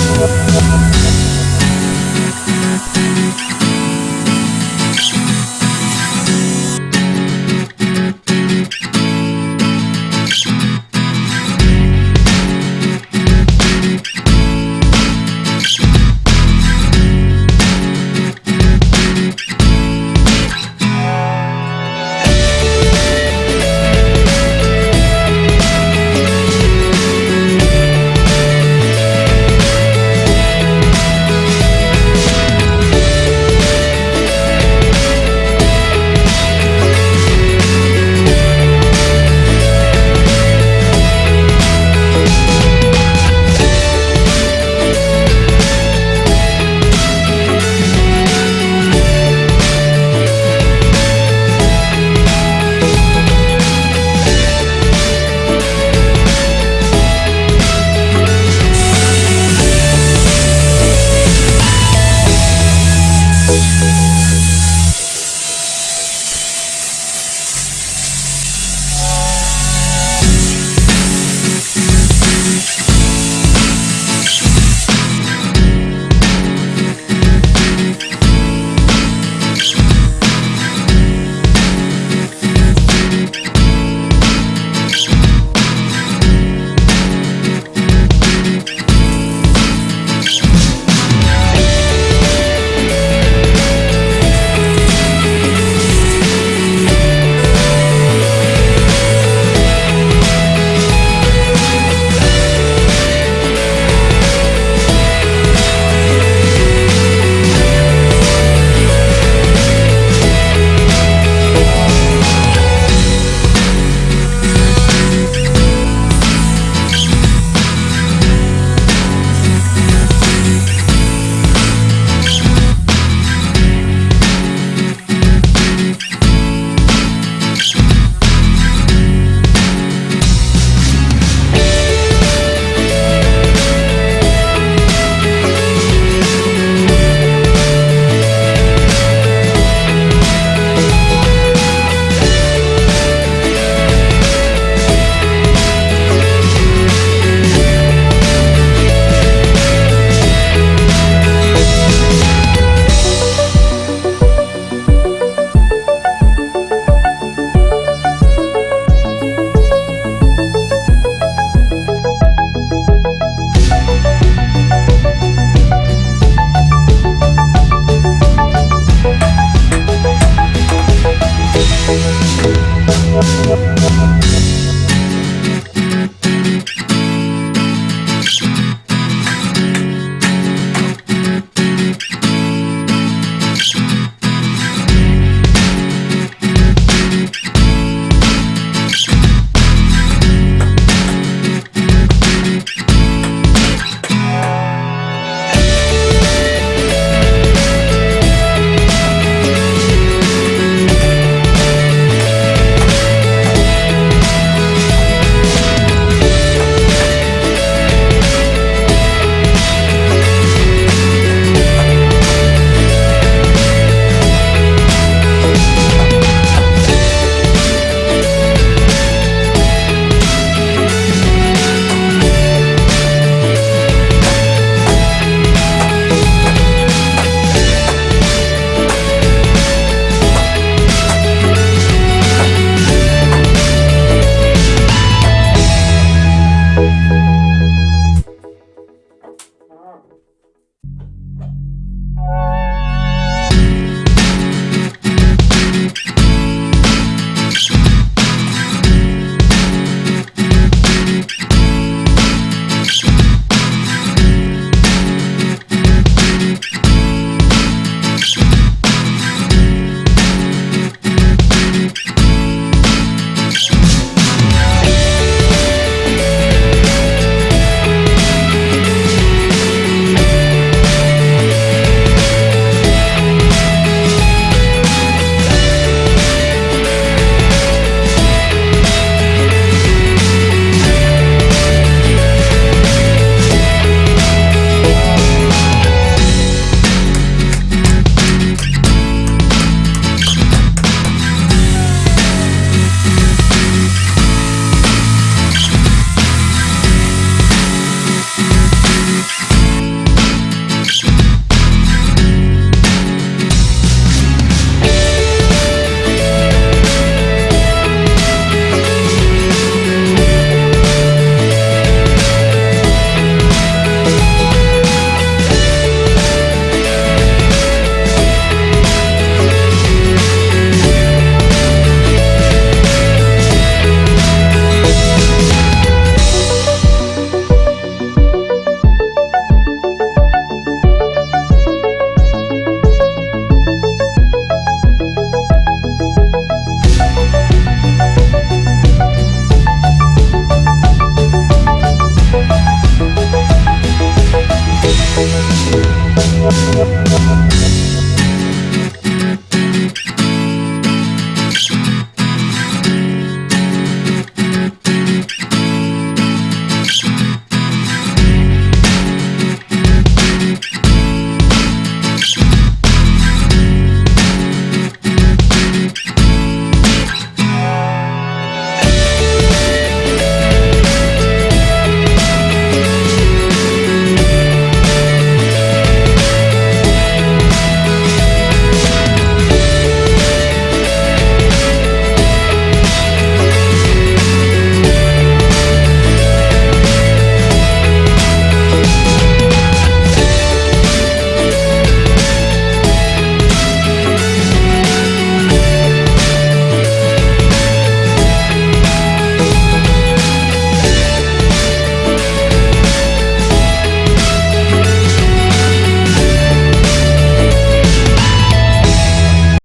Thank We'll be right back.